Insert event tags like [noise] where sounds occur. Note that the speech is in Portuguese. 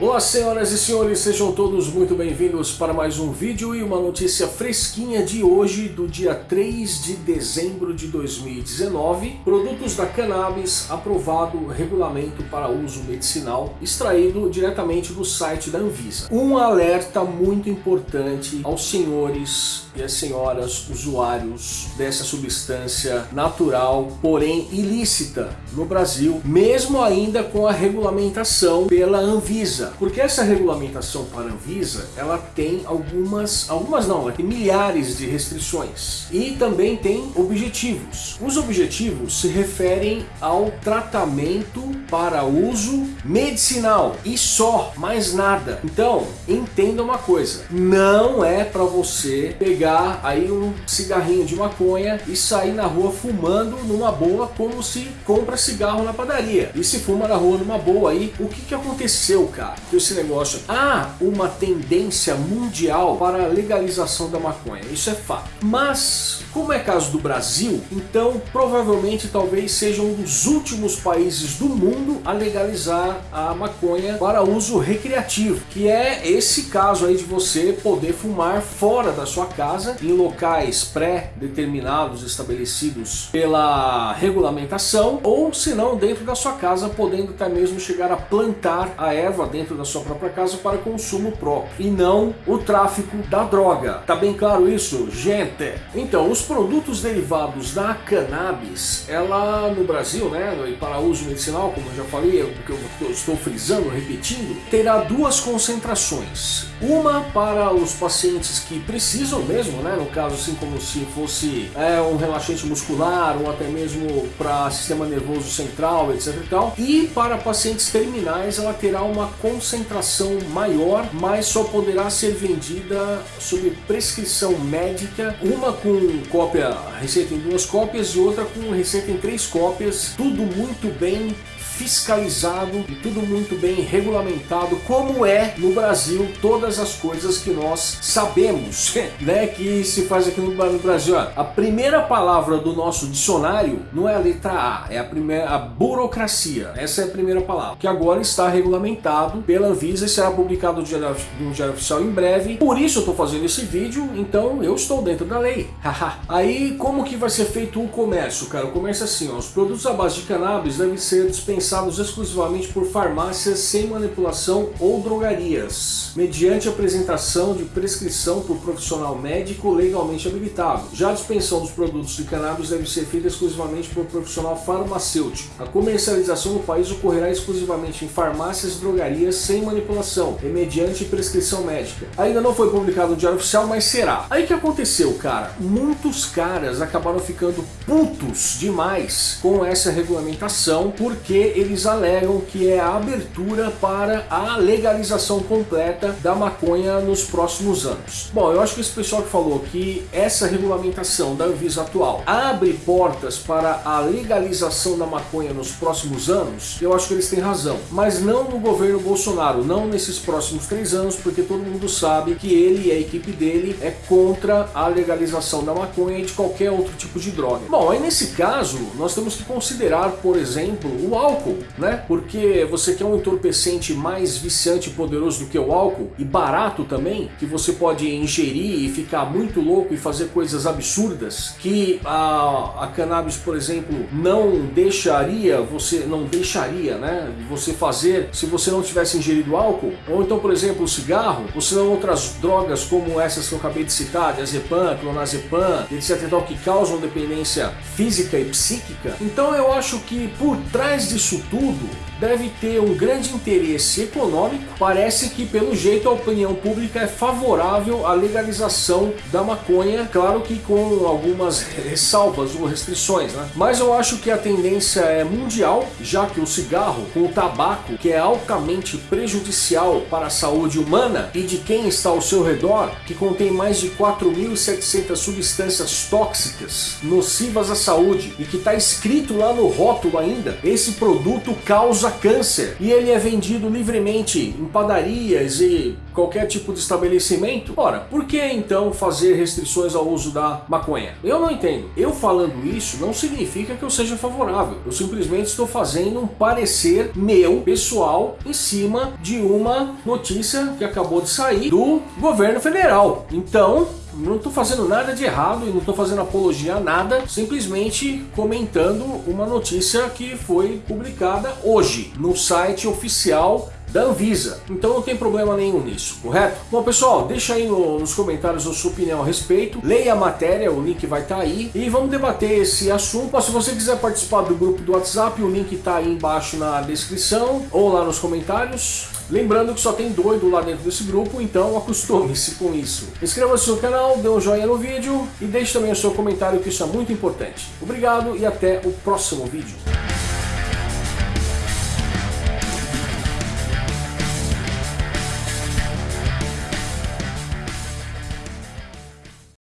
Olá senhoras e senhores, sejam todos muito bem-vindos para mais um vídeo e uma notícia fresquinha de hoje, do dia 3 de dezembro de 2019. Produtos da cannabis aprovado regulamento para uso medicinal, extraído diretamente do site da Anvisa. Um alerta muito importante aos senhores e as senhoras usuários dessa substância natural, porém ilícita no Brasil, mesmo ainda com a regulamentação pela Anvisa. Porque essa regulamentação para a Anvisa, ela tem algumas, algumas não, ela tem milhares de restrições. E também tem objetivos. Os objetivos se referem ao tratamento para uso medicinal e só, mais nada. Então, entenda uma coisa, não é para você pegar aí um cigarrinho de maconha e sair na rua fumando numa boa como se compra cigarro na padaria. E se fuma na rua numa boa aí, o que que aconteceu, cara? Que esse negócio há uma tendência mundial para a legalização da maconha, isso é fato. Mas, como é caso do Brasil, então provavelmente talvez seja um dos últimos países do mundo a legalizar a maconha para uso recreativo, que é esse caso aí de você poder fumar fora da sua casa, em locais pré-determinados, estabelecidos pela regulamentação, ou se não dentro da sua casa, podendo até mesmo chegar a plantar a erva dentro da sua própria casa para consumo próprio e não o tráfico da droga. Tá bem claro isso, gente? Então, os produtos derivados da cannabis, ela no Brasil, né, para uso medicinal, como eu já falei, o que eu estou frisando, repetindo, terá duas concentrações. Uma para os pacientes que precisam mesmo, né, no caso assim como se fosse é, um relaxante muscular ou até mesmo para sistema nervoso central, etc e tal. E para pacientes terminais ela terá uma concentração maior, mas só poderá ser vendida sob prescrição médica, uma com cópia, receita em duas cópias e outra com receita em três cópias, tudo muito bem fiscalizado e tudo muito bem regulamentado, como é no Brasil todas as coisas que nós sabemos, [laughs] né, que se faz aqui no Brasil. A primeira palavra do nosso dicionário não é a letra A, é a primeira a burocracia. Essa é a primeira palavra, que agora está regulamentado pela Anvisa e será publicado no Diário, no Diário Oficial em breve. Por isso eu estou fazendo esse vídeo, então eu estou dentro da lei. Aí como que vai ser feito o comércio, cara? O comércio é assim, ó, os produtos à base de cannabis devem ser dispensados dispensados exclusivamente por farmácias sem manipulação ou drogarias, mediante apresentação de prescrição por profissional médico legalmente habilitado. Já a dispensão dos produtos de cannabis deve ser feita exclusivamente por profissional farmacêutico. A comercialização no país ocorrerá exclusivamente em farmácias e drogarias sem manipulação e mediante prescrição médica. Ainda não foi publicado no Diário Oficial, mas será. Aí que aconteceu, cara? Muitos caras acabaram ficando putos demais com essa regulamentação porque eles alegam que é a abertura para a legalização completa da maconha nos próximos anos. Bom, eu acho que esse pessoal que falou que essa regulamentação da Anvisa atual abre portas para a legalização da maconha nos próximos anos, eu acho que eles têm razão. Mas não no governo Bolsonaro, não nesses próximos três anos, porque todo mundo sabe que ele e a equipe dele é contra a legalização da maconha e de qualquer outro tipo de droga. Bom, aí nesse caso, nós temos que considerar, por exemplo, o álcool álcool, né? Porque você quer um entorpecente mais viciante e poderoso do que o álcool e barato também, que você pode ingerir e ficar muito louco e fazer coisas absurdas, que a, a cannabis, por exemplo, não deixaria você, não deixaria, né? Você fazer se você não tivesse ingerido álcool, ou então, por exemplo, o cigarro, ou se não outras drogas como essas que eu acabei de citar, diazepam, clonazepam, etc. Tal, que causam dependência física e psíquica. Então eu acho que por trás disso tudo deve ter um grande interesse econômico. Parece que, pelo jeito, a opinião pública é favorável à legalização da maconha, claro que com algumas ressalvas ou restrições, né? Mas eu acho que a tendência é mundial, já que o cigarro com o tabaco, que é altamente prejudicial para a saúde humana e de quem está ao seu redor, que contém mais de 4.700 substâncias tóxicas nocivas à saúde e que está escrito lá no rótulo ainda, esse produto causa causa câncer e ele é vendido livremente em padarias e qualquer tipo de estabelecimento, ora, por que então fazer restrições ao uso da maconha? Eu não entendo. Eu falando isso não significa que eu seja favorável. Eu simplesmente estou fazendo um parecer meu, pessoal, em cima de uma notícia que acabou de sair do governo federal. Então, não estou fazendo nada de errado e não estou fazendo apologia a nada, simplesmente comentando uma notícia que foi publicada hoje no site oficial da Anvisa. Então não tem problema nenhum nisso, correto? Bom pessoal, deixa aí no, nos comentários a sua opinião a respeito, leia a matéria, o link vai estar tá aí e vamos debater esse assunto. Se você quiser participar do grupo do WhatsApp, o link está aí embaixo na descrição ou lá nos comentários. Lembrando que só tem doido lá dentro desse grupo, então acostume-se com isso. Inscreva-se no canal, dê um joinha no vídeo e deixe também o seu comentário que isso é muito importante. Obrigado e até o próximo vídeo.